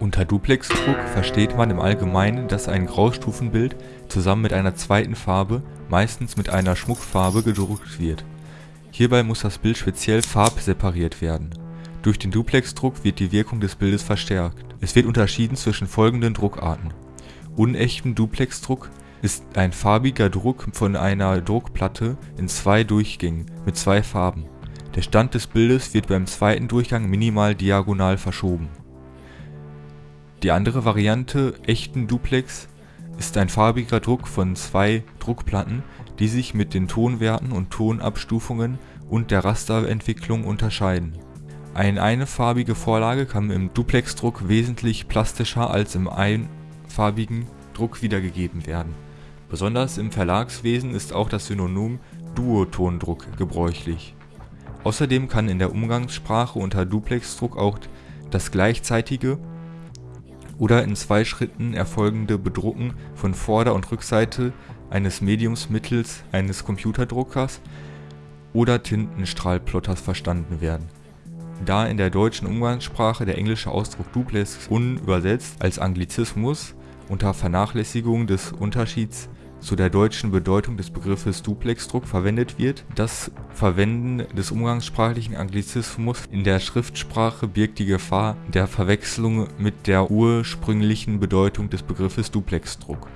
Unter Duplexdruck versteht man im Allgemeinen, dass ein Graustufenbild zusammen mit einer zweiten Farbe, meistens mit einer Schmuckfarbe, gedruckt wird. Hierbei muss das Bild speziell farbsepariert werden. Durch den Duplexdruck wird die Wirkung des Bildes verstärkt. Es wird unterschieden zwischen folgenden Druckarten: Unechten Duplexdruck ist ein farbiger Druck von einer Druckplatte in zwei Durchgängen mit zwei Farben. Der Stand des Bildes wird beim zweiten Durchgang minimal diagonal verschoben die andere Variante Echten Duplex ist ein farbiger Druck von zwei Druckplatten, die sich mit den Tonwerten und Tonabstufungen und der Rasterentwicklung unterscheiden. Eine einfarbige Vorlage kann im Duplexdruck wesentlich plastischer als im einfarbigen Druck wiedergegeben werden. Besonders im Verlagswesen ist auch das Synonym Duotondruck gebräuchlich. Außerdem kann in der Umgangssprache unter Duplexdruck auch das gleichzeitige oder in zwei Schritten erfolgende Bedrucken von Vorder und Rückseite eines Mediums mittels eines Computerdruckers oder Tintenstrahlplotters verstanden werden. Da in der deutschen Umgangssprache der englische Ausdruck Duplex unübersetzt als Anglizismus unter Vernachlässigung des Unterschieds zu der deutschen Bedeutung des Begriffes Duplexdruck verwendet wird. Das Verwenden des umgangssprachlichen Anglizismus in der Schriftsprache birgt die Gefahr der Verwechslung mit der ursprünglichen Bedeutung des Begriffes Duplexdruck.